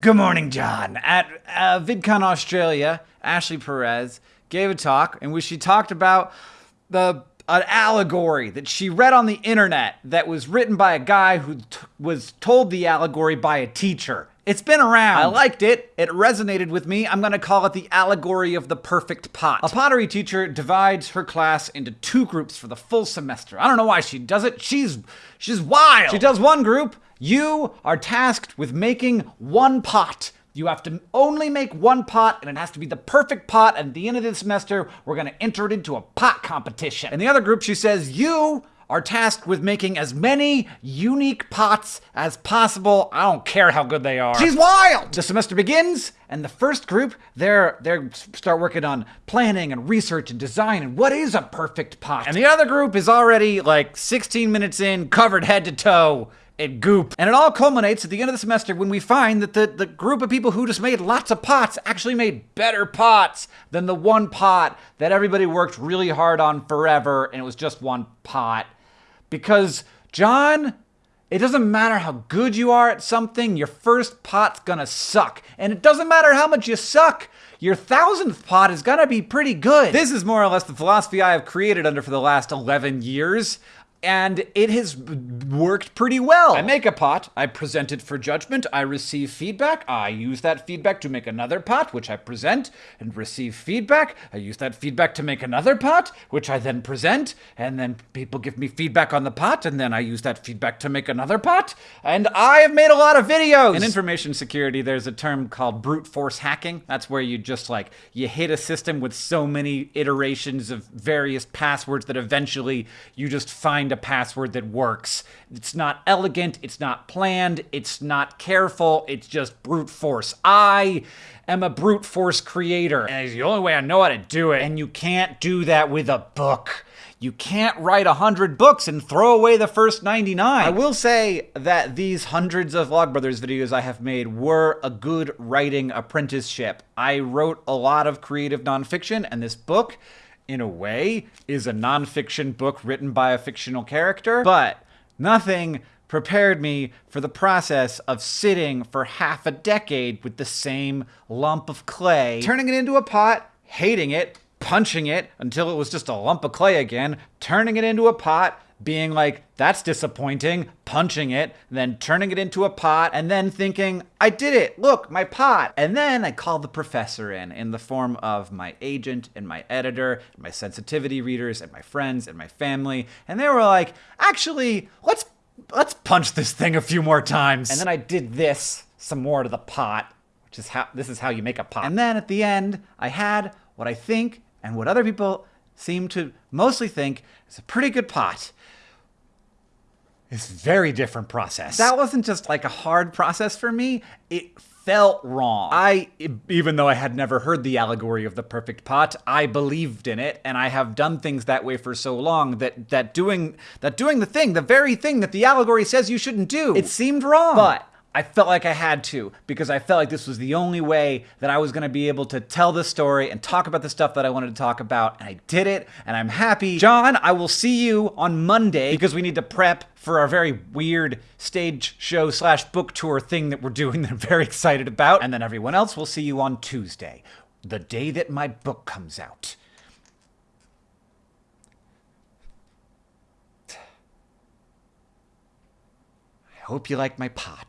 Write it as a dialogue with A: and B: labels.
A: Good morning, John. At uh, VidCon Australia, Ashley Perez gave a talk in which she talked about the an allegory that she read on the internet that was written by a guy who was told the allegory by a teacher. It's been around. I liked it. It resonated with me. I'm going to call it the allegory of the perfect pot. A pottery teacher divides her class into two groups for the full semester. I don't know why she does it. She's she's wild. She does one group you are tasked with making one pot. You have to only make one pot, and it has to be the perfect pot. And at the end of the semester, we're going to enter it into a pot competition. In the other group, she says, You are tasked with making as many unique pots as possible. I don't care how good they are. She's wild! The semester begins, and the first group, they're they start working on planning and research and design and what is a perfect pot. And the other group is already like 16 minutes in, covered head to toe and goop. And it all culminates at the end of the semester when we find that the, the group of people who just made lots of pots actually made better pots than the one pot that everybody worked really hard on forever and it was just one pot. Because, John, it doesn't matter how good you are at something, your first pot's gonna suck. And it doesn't matter how much you suck, your thousandth pot is gonna be pretty good. This is more or less the philosophy I have created under for the last 11 years and it has worked pretty well. I make a pot, I present it for judgment, I receive feedback, I use that feedback to make another pot, which I present and receive feedback. I use that feedback to make another pot, which I then present, and then people give me feedback on the pot, and then I use that feedback to make another pot. And I have made a lot of videos. In information security, there's a term called brute force hacking. That's where you just like, you hit a system with so many iterations of various passwords that eventually you just find find a password that works. It's not elegant, it's not planned, it's not careful, it's just brute force. I am a brute force creator, and it's the only way I know how to do it. And you can't do that with a book. You can't write a hundred books and throw away the first 99. I will say that these hundreds of Vlogbrothers videos I have made were a good writing apprenticeship. I wrote a lot of creative nonfiction, and this book in a way, is a nonfiction book written by a fictional character, but nothing prepared me for the process of sitting for half a decade with the same lump of clay, turning it into a pot, hating it, punching it until it was just a lump of clay again, turning it into a pot, being like, that's disappointing, punching it, then turning it into a pot, and then thinking, I did it, look, my pot. And then I called the professor in, in the form of my agent and my editor, and my sensitivity readers, and my friends, and my family. And they were like, actually, let's let's punch this thing a few more times. And then I did this some more to the pot, which is how this is how you make a pot. And then at the end, I had what I think and what other people seem to mostly think it's a pretty good pot. It's a very different process. That wasn't just like a hard process for me. It felt wrong. I, even though I had never heard the allegory of the perfect pot, I believed in it, and I have done things that way for so long that that doing that doing the thing, the very thing that the allegory says you shouldn't do, it seemed wrong. But I felt like I had to because I felt like this was the only way that I was going to be able to tell the story and talk about the stuff that I wanted to talk about. And I did it, and I'm happy. John, I will see you on Monday because we need to prep for our very weird stage show slash book tour thing that we're doing that I'm very excited about. And then everyone else will see you on Tuesday, the day that my book comes out. I hope you like my pot.